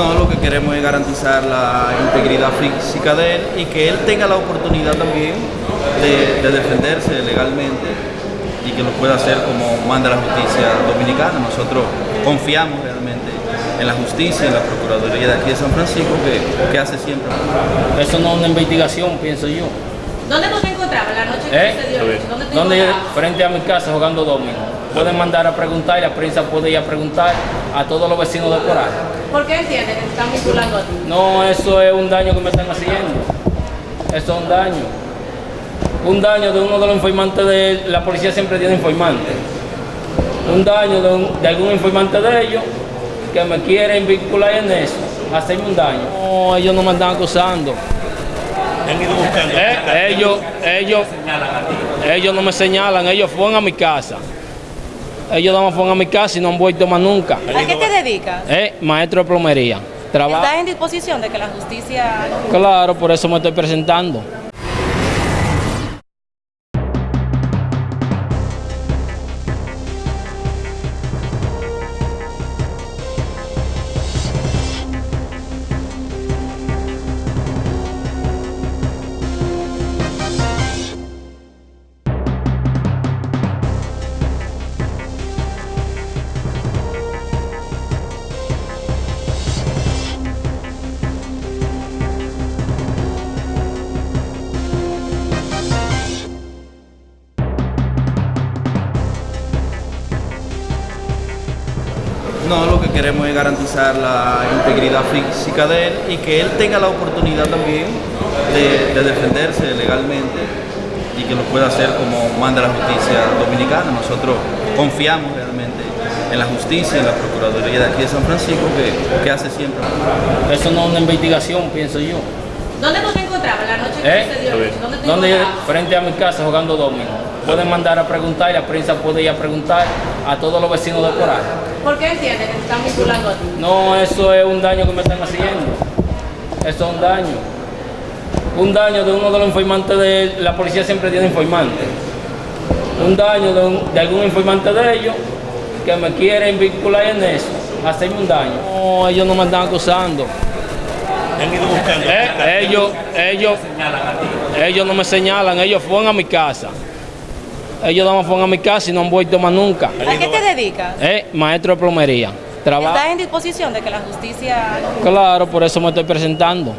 No, lo que queremos es garantizar la integridad física de él y que él tenga la oportunidad también de, de defenderse legalmente y que lo pueda hacer como manda la justicia dominicana. Nosotros confiamos realmente en la justicia, en la Procuraduría de aquí de San Francisco, que, que hace siempre. Eso no es una investigación, pienso yo. ¿Dónde tú te encontrabas la noche que ¿Eh? se dio? ¿Dónde te encontrabas? frente a mi casa jugando domino. Pueden mandar a preguntar y la prensa puede ir a preguntar a todos los vecinos de por ahí. ¿Por qué entiendes que te están vinculando a ti? No, eso es un daño que me están haciendo. Eso es un daño. Un daño de uno de los informantes de él. La policía siempre tiene informantes. Un daño de, un- de algún informante de ellos que me quieren vincular en eso. Hacerme un daño. No, ellos no me están acusando. Eh, ellos, ellos, ellos no me señalan, ellos fueron a mi casa. Ellos no me fueron a mi casa y no han vuelto más nunca. ¿A qué te dedicas? Eh, maestro de plomería. Trabajo. ¿Estás en disposición de que la justicia... Claro, por eso me estoy presentando. No, lo que queremos es garantizar la integridad física de él y que él tenga la oportunidad también de, de defenderse legalmente y que lo pueda hacer como manda la justicia dominicana. Nosotros confiamos realmente en la justicia, en la Procuraduría de aquí de San Francisco, que, que hace siempre. Eso no es una investigación, pienso yo. ¿Dónde tú te encontrabas la noche ¿Eh? que se dio? ¿Dónde te encontrabas? frente a mi casa jugando domino. Pueden mandar a preguntar y la prensa puede ir a preguntar a todos los vecinos de por ahí. ¿Por qué entiendes que te están vinculando a ti? No, eso es un daño que me están haciendo. Eso es un daño. Un daño de uno de los informantes de él. La policía siempre tiene informantes. Un daño de, un- de algún informante de ellos que me quieren vincular en eso. Hacerme un daño. No, ellos no me están acusando. Eh, ellos, ellos, ellos no me señalan, ellos fueron a mi casa. Ellos no me fueron a mi casa y no han vuelto más nunca. ¿A qué te dedicas? Eh, maestro de plomería. Trabajo. ¿Estás en disposición de que la justicia... Claro, por eso me estoy presentando.